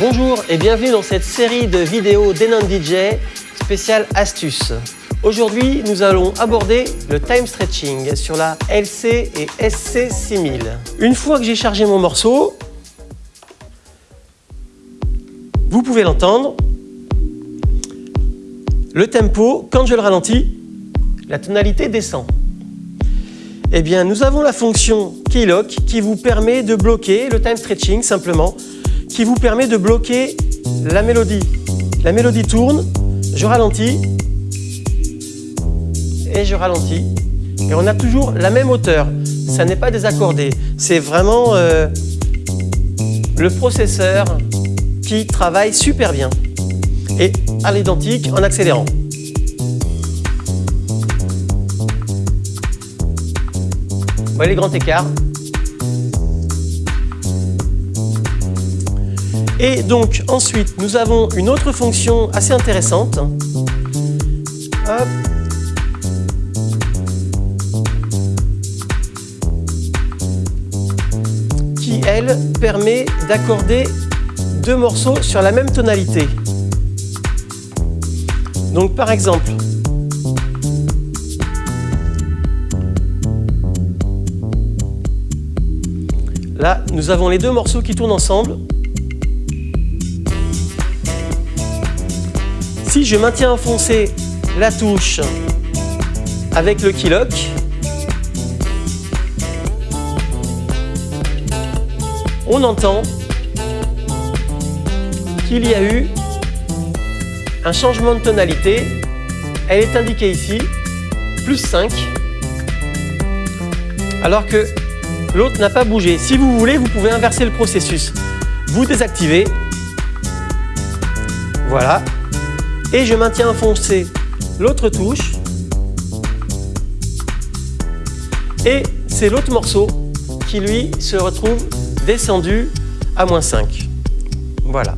Bonjour et bienvenue dans cette série de vidéos d'Enon DJ spéciale astuces. Aujourd'hui, nous allons aborder le time stretching sur la LC et SC 6000. Une fois que j'ai chargé mon morceau, vous pouvez l'entendre, le tempo, quand je le ralentis, la tonalité descend. Eh bien, nous avons la fonction Keylock qui vous permet de bloquer le time stretching simplement qui vous permet de bloquer la mélodie. La mélodie tourne, je ralentis, et je ralentis. Et on a toujours la même hauteur. Ça n'est pas désaccordé. C'est vraiment euh, le processeur qui travaille super bien. Et à l'identique en accélérant. Vous voyez les grands écarts Et donc ensuite, nous avons une autre fonction assez intéressante. Qui, elle, permet d'accorder deux morceaux sur la même tonalité. Donc par exemple, là, nous avons les deux morceaux qui tournent ensemble. Si je maintiens enfoncé la touche avec le keylock, on entend qu'il y a eu un changement de tonalité. Elle est indiquée ici, plus 5, alors que l'autre n'a pas bougé. Si vous voulez, vous pouvez inverser le processus. Vous désactivez, voilà, et je maintiens enfoncé l'autre touche et c'est l'autre morceau qui lui se retrouve descendu à moins 5. Voilà.